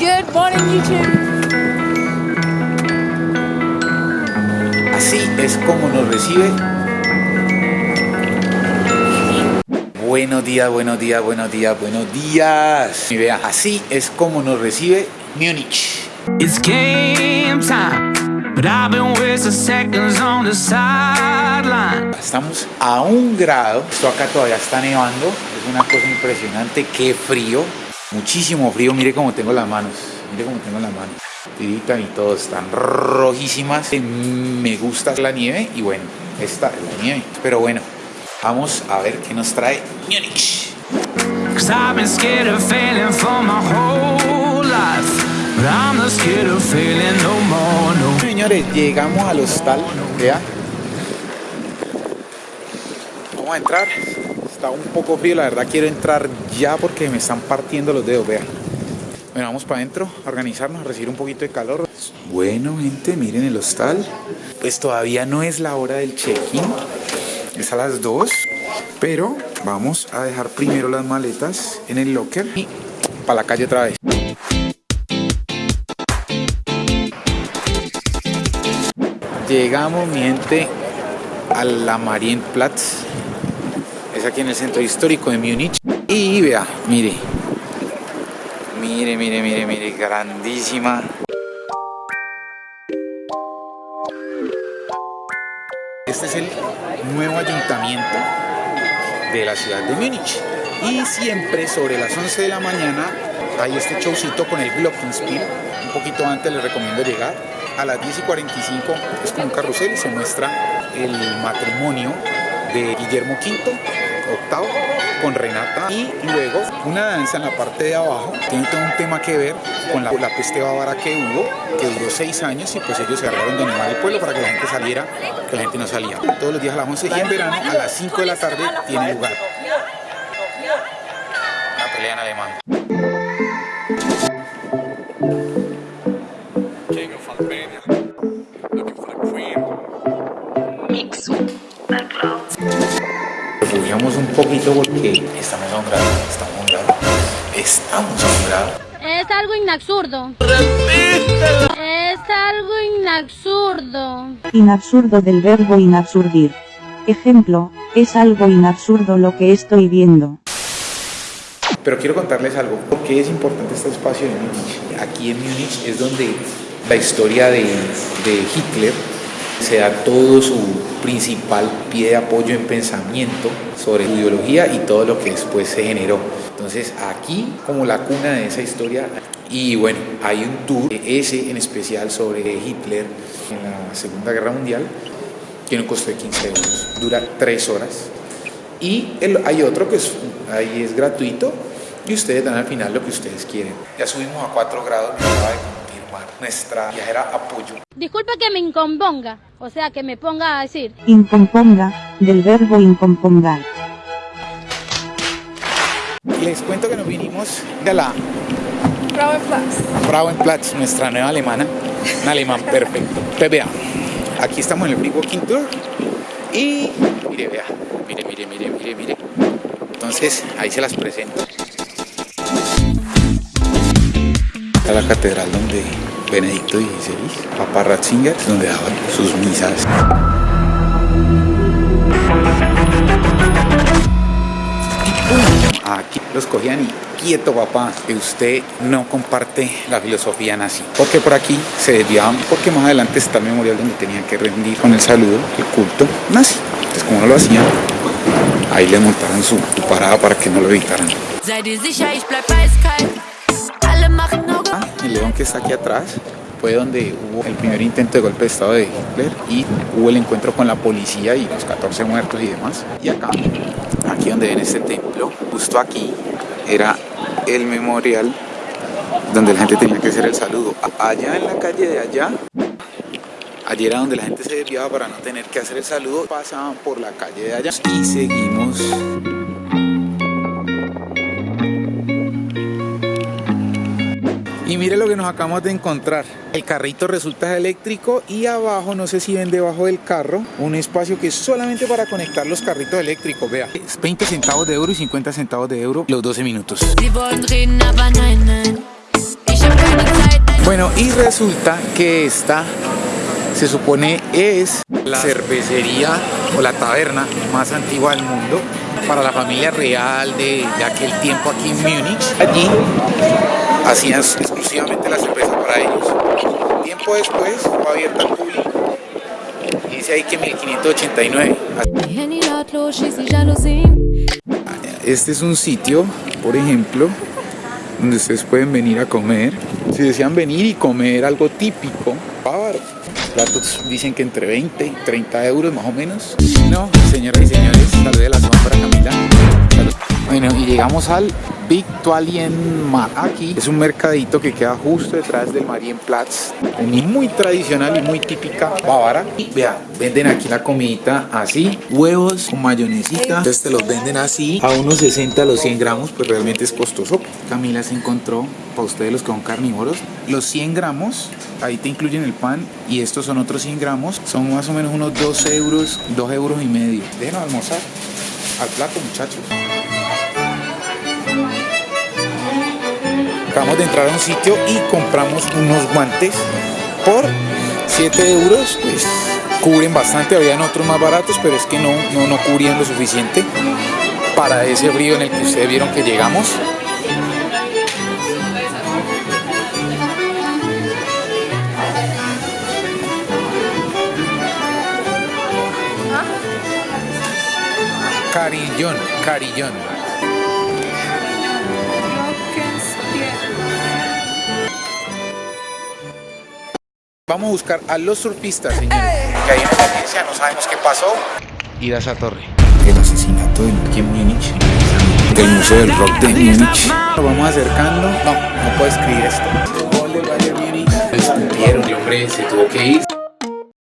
Good morning, YouTube. Así es como nos recibe. Buenos días, buenos días, buenos días, buenos días. Y vea, así es como nos recibe Múnich. It's game time, but I've been wasting seconds on the sideline. Estamos a un grado. Esto acá todavía está nevando. Es una cosa impresionante. Qué frío. Muchísimo frío. Mire cómo tengo las manos. Mire cómo tengo las manos. Tiritan y todo. Están rojísimas. Me gusta la nieve. Y bueno, esta es la nieve. Pero bueno, vamos a ver qué nos trae Múnich. Señores, llegamos al hostal. Vea. Vamos a entrar. Está un poco frío. La verdad quiero entrar ya porque me están partiendo los dedos. Vea. Bueno, vamos para adentro a organizarnos, a recibir un poquito de calor. Bueno, gente, miren el hostal. Pues todavía no es la hora del check-in. Es a las 2. Pero vamos a dejar primero las maletas en el locker y para la calle otra vez. Llegamos, mi gente, a la Marienplatz. Aquí en el centro histórico de Múnich. Y vea, mire. Mire, mire, mire, mire, grandísima. Este es el nuevo ayuntamiento de la ciudad de Múnich. Y siempre sobre las 11 de la mañana hay este showcito con el Glockenspiel. Un poquito antes les recomiendo llegar. A las 10 y 45 es con un carrusel y se muestra el matrimonio de Guillermo V, octavo, con Renata. Y luego una danza en la parte de abajo. Tiene todo un tema que ver con la, peste bávara que hubo, que duró seis años y pues ellos se agarraron de animar el pueblo para que la gente saliera, que la gente no salía. Todos los días a las 11 y en verano a las 5 de la tarde tiene lugar. Porque estamos a un grado, estamos a un grado, estamos a un grado. Es algo inabsurdo. Es algo inabsurdo. Inabsurdo del verbo inabsurdir. Ejemplo, es algo inabsurdo lo que estoy viendo. Pero quiero contarles algo, ¿por qué es importante este espacio de Múnich? Aquí en Múnich es donde la historia de, de Hitler se da todo su principal pie de apoyo en pensamiento sobre su ideología y todo lo que después se generó. Entonces aquí como la cuna de esa historia y bueno, hay un tour, ese en especial sobre Hitler en la Segunda Guerra Mundial, un costo de 15 euros, dura 3 horas. Y hay otro que es, ahí es gratuito y ustedes dan al final lo que ustedes quieren. Ya subimos a 4 grados, nuestra viajera apoyo. Disculpe que me incomponga. O sea, que me ponga a decir. Incomponga, del verbo incompongar. Les cuento que nos vinimos de la Frauenplatz. Frauenplatz, nuestra nueva alemana, un alemán perfecto. Pues vea, aquí estamos en el Free Walking Tour y mire, vea, mire, mire, mire, mire, mire. Entonces, ahí se las presento. Esta es la catedral donde Benedicto XVI, Papa Ratzinger, donde daban sus misas. Aquí los cogían y quieto papá, que usted no comparte la filosofía nazi. Porque por aquí se desviaban, porque más adelante está el memorial donde tenían que rendir con el saludo, el culto nazi. Entonces como no lo hacían, ahí le montaron su, parada para que no lo evitaran. El león que está aquí atrás fue donde hubo el primer intento de golpe de estado de Hitler y hubo el encuentro con la policía y los 14 muertos y demás. Y acá, aquí donde ven este templo, justo aquí era el memorial donde la gente tenía que hacer el saludo. Allá en la calle de allá, allí era donde la gente se desviaba para no tener que hacer el saludo. Pasaban por la calle de allá y seguimos Y mire lo que nos acabamos de encontrar. El carrito resulta eléctrico y abajo, no sé si ven debajo del carro, un espacio que es solamente para conectar los carritos eléctricos. Vea, es 20 centavos de euro y 50 centavos de euro los 12 minutos. Bueno, y resulta que esta se supone es la cervecería o la taberna más antigua del mundo para la familia real de, de aquel tiempo aquí en Múnich. Allí hacían exclusivamente la cerveza para ellos. Tiempo después fue abierta al público. Y dice ahí que 1589. Handy laut los, schließlich Jalousien. Este es un sitio, por ejemplo, donde ustedes pueden venir a comer. Si desean venir y comer algo típico, bávaro. Platos dicen que entre 20 y 30 euros más o menos. No, señoras y señores, salud de la zona para Camila. Bueno, y llegamos al Victualienmarkt. Aquí es un mercadito que queda justo detrás del Marienplatz. Muy tradicional y muy típica bávara. Y vea, venden aquí la comidita así, huevos con mayonesita. Entonces te los venden así a unos 60 a los 100 gramos, pues realmente es costoso. Camila se encontró, para ustedes los que son carnívoros, los 100 gramos, ahí te incluyen el pan y estos son otros 100 gramos, son más o menos unos 2 euros, 2 euros y medio. Déjenos almorzar al plato muchachos. Acabamos de entrar a un sitio y compramos unos guantes por 7 euros, pues cubren bastante, habían otros más baratos, pero es que no, no, no cubrían lo suficiente para ese frío en el que ustedes vieron que llegamos. Carillón, carillón. Vamos a buscar a los surfistas, señores. Que hay en emergencia, no sabemos qué pasó. Ir a esa torre. El asesinato del aquí en Múnich. Del Museo del Rock de Múnich. Nos vamos acercando. No, no puedo escribir esto. El hombre se tuvo que ir.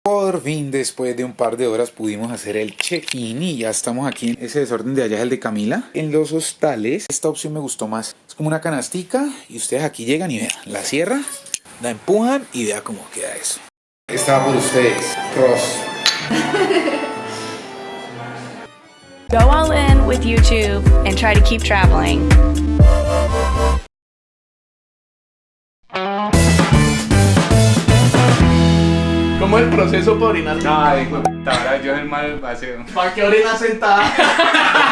Por fin, después de un par de horas, pudimos hacer el check-in y ya estamos aquí en ese desorden de allá es el de Camila. En los hostales, esta opción me gustó más. Es como una canastica y ustedes aquí llegan y vean, la cierra, la empujan y vea cómo queda eso. Estaba por ustedes, Cross. Go all in with YouTube and try to keep traveling. ¿Cómo es el proceso para orinar? Ay, ahora yo es el mal paseo. ¿Para qué orinas sentada?